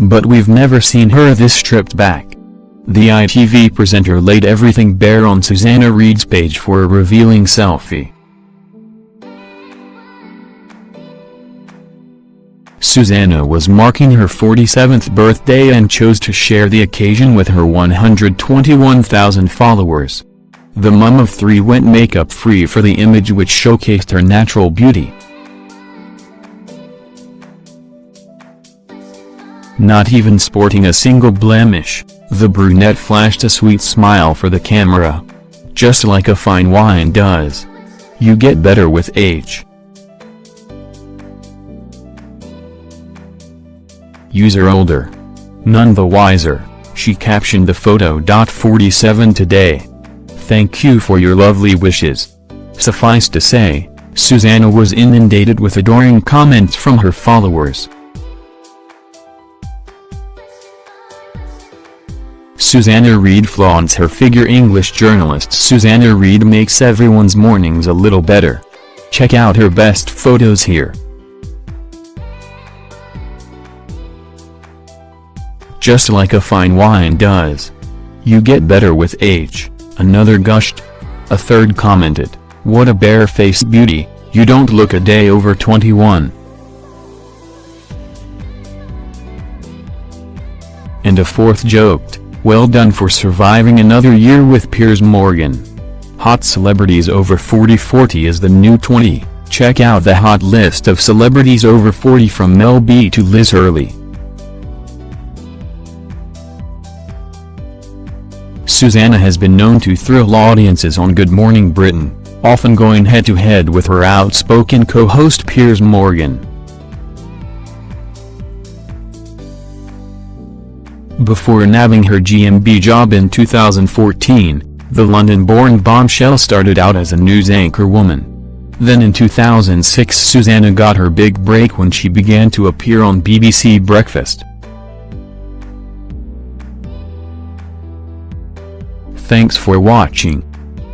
But we've never seen her this stripped back. The ITV presenter laid everything bare on Susanna Reid's page for a revealing selfie. Susanna was marking her 47th birthday and chose to share the occasion with her 121,000 followers. The mum of three went makeup-free for the image which showcased her natural beauty. Not even sporting a single blemish, the brunette flashed a sweet smile for the camera. Just like a fine wine does. You get better with age. User older. None the wiser, she captioned the photo. 47 today. Thank you for your lovely wishes. Suffice to say, Susanna was inundated with adoring comments from her followers. Susanna Reid flaunts her figure English journalist Susanna Reid makes everyone's mornings a little better. Check out her best photos here. Just like a fine wine does. You get better with age, another gushed. A third commented, what a bare-faced beauty, you don't look a day over 21. And a fourth joked, well done for surviving another year with Piers Morgan. Hot celebrities over 40 40 is the new 20, check out the hot list of celebrities over 40 from Mel B to Liz Hurley. Susanna has been known to thrill audiences on Good Morning Britain, often going head-to-head -head with her outspoken co-host Piers Morgan. Before nabbing her GMB job in 2014, the London-born bombshell started out as a news anchor woman. Then in 2006 Susanna got her big break when she began to appear on BBC Breakfast. Thanks for watching.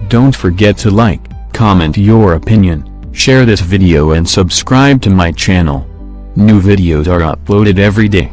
Don't forget to like, comment your opinion, share this video and subscribe to my channel. New videos are uploaded every day.